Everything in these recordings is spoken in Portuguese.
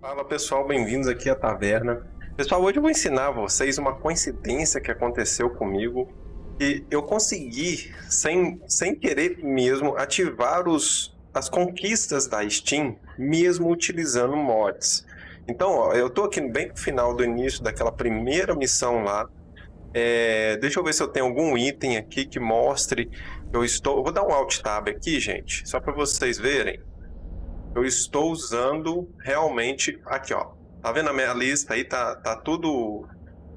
Fala pessoal, bem-vindos aqui à taverna. Pessoal, hoje eu vou ensinar vocês uma coincidência que aconteceu comigo e eu consegui, sem, sem querer mesmo, ativar os, as conquistas da Steam, mesmo utilizando mods. Então, ó, eu tô aqui bem no final do início daquela primeira missão lá. É, deixa eu ver se eu tenho algum item aqui que mostre. Eu estou. Vou dar um Alt Tab aqui, gente, só para vocês verem. Eu estou usando realmente. Aqui, ó. Tá vendo a minha lista aí? Tá, tá tudo.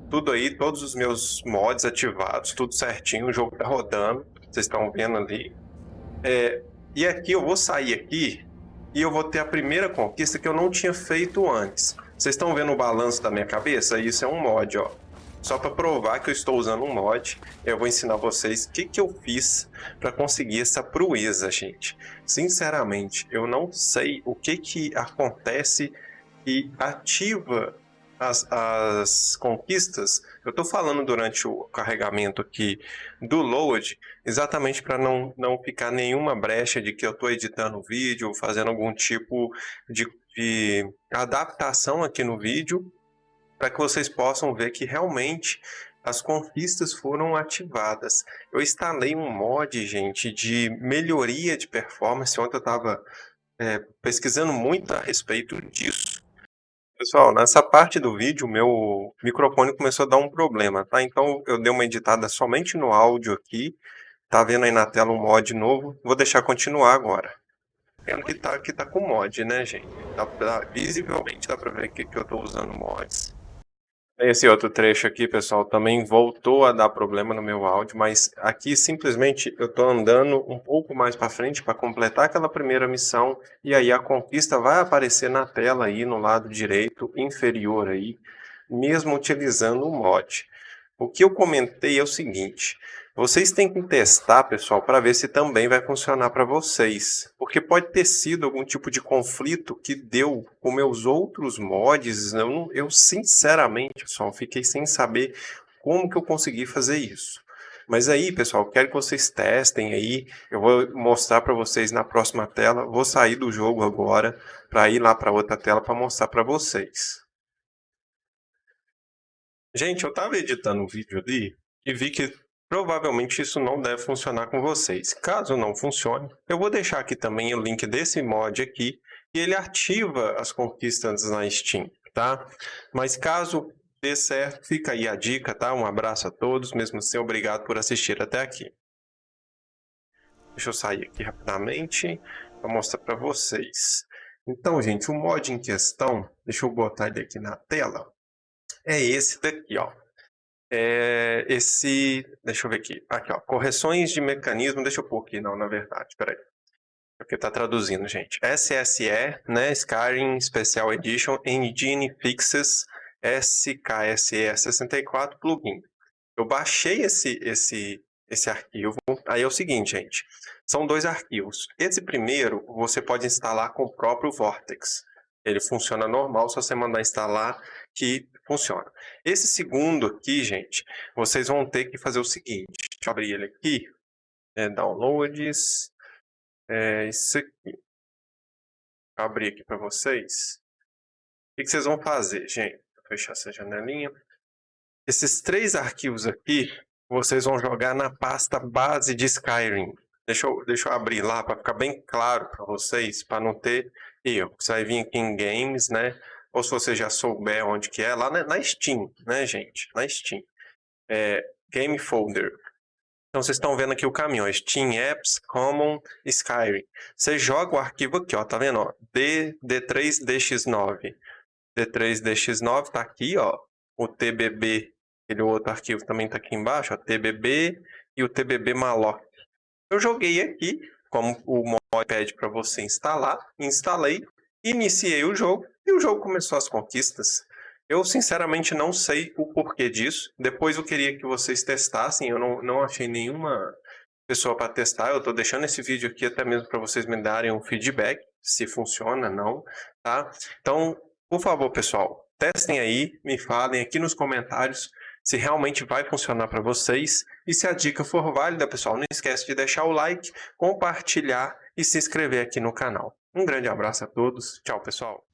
Tudo aí, todos os meus mods ativados, tudo certinho. O jogo tá rodando. Vocês estão vendo ali. É, e aqui eu vou sair aqui e eu vou ter a primeira conquista que eu não tinha feito antes. Vocês estão vendo o balanço da minha cabeça? Isso é um mod, ó. Só para provar que eu estou usando um mod, eu vou ensinar vocês o que, que eu fiz para conseguir essa proeza, gente. Sinceramente, eu não sei o que, que acontece e ativa as, as conquistas. Eu estou falando durante o carregamento aqui do load, exatamente para não, não ficar nenhuma brecha de que eu estou editando o vídeo, fazendo algum tipo de, de adaptação aqui no vídeo para que vocês possam ver que realmente as conquistas foram ativadas. Eu instalei um mod, gente, de melhoria de performance. Ontem eu estava é, pesquisando muito a respeito disso. Pessoal, nessa parte do vídeo, meu microfone começou a dar um problema, tá? Então eu dei uma editada somente no áudio aqui. Tá vendo aí na tela um mod novo. Vou deixar continuar agora. Vendo que tá, que tá com mod, né, gente? Dá, dá, visivelmente dá pra ver que, que eu tô usando mods. Esse outro trecho aqui, pessoal, também voltou a dar problema no meu áudio, mas aqui simplesmente eu estou andando um pouco mais para frente para completar aquela primeira missão e aí a conquista vai aparecer na tela aí no lado direito inferior aí, mesmo utilizando o mod. O que eu comentei é o seguinte, vocês têm que testar, pessoal, para ver se também vai funcionar para vocês. Porque pode ter sido algum tipo de conflito que deu com meus outros mods. Eu, eu sinceramente, pessoal, fiquei sem saber como que eu consegui fazer isso. Mas aí, pessoal, quero que vocês testem aí. Eu vou mostrar para vocês na próxima tela. Vou sair do jogo agora para ir lá para outra tela para mostrar para vocês. Gente, eu estava editando um vídeo ali e vi que Provavelmente isso não deve funcionar com vocês. Caso não funcione, eu vou deixar aqui também o link desse mod aqui e ele ativa as conquistas na Steam, tá? Mas caso dê certo, fica aí a dica, tá? Um abraço a todos, mesmo assim, obrigado por assistir até aqui. Deixa eu sair aqui rapidamente para mostrar para vocês. Então, gente, o mod em questão, deixa eu botar ele aqui na tela, é esse daqui, ó é esse, deixa eu ver aqui, aqui ó, correções de mecanismo, deixa eu pôr aqui, não, na verdade, peraí, porque tá traduzindo, gente, SSE, né, Skyrim Special Edition, Engine Fixes, SKSE 64 plugin. Eu baixei esse, esse, esse arquivo, aí é o seguinte, gente, são dois arquivos. Esse primeiro você pode instalar com o próprio Vortex. Ele funciona normal, só você mandar instalar que funciona. Esse segundo aqui, gente, vocês vão ter que fazer o seguinte. Deixa eu abrir ele aqui. É, downloads. É isso aqui. Vou abrir aqui para vocês. O que, vocês vão fazer, gente? Vou fechar essa janelinha. Esses três arquivos aqui, vocês vão jogar na pasta base de Skyrim. Deixa eu, deixa eu abrir lá para ficar bem claro para vocês, para não ter erro. Você vai vir aqui em Games, né? Ou se você já souber onde que é, lá na, Steam, né, gente? Na Steam. É, Game Folder. Então, vocês estão vendo aqui o caminho, ó, Steam Apps, Common, Skyrim. Você joga o arquivo aqui, ó, tá vendo, ó, D, D3DX9. D3DX9 tá aqui, ó, o TBB, aquele outro arquivo também tá aqui embaixo, ó, TBB e o TBB malloc. Eu joguei aqui, como o mod pede para você instalar, instalei, iniciei o jogo, e o jogo começou as conquistas. Eu sinceramente não sei o porquê disso. Depois eu queria que vocês testassem. Eu não, não achei nenhuma pessoa para testar. Eu estou deixando esse vídeo aqui até mesmo para vocês me darem um feedback se funciona, não, tá? Então, por favor, pessoal, testem aí, me falem aqui nos comentários se realmente vai funcionar para vocês. E se a dica for válida, pessoal, não esquece de deixar o like, compartilhar e se inscrever aqui no canal. Um grande abraço a todos. Tchau, pessoal.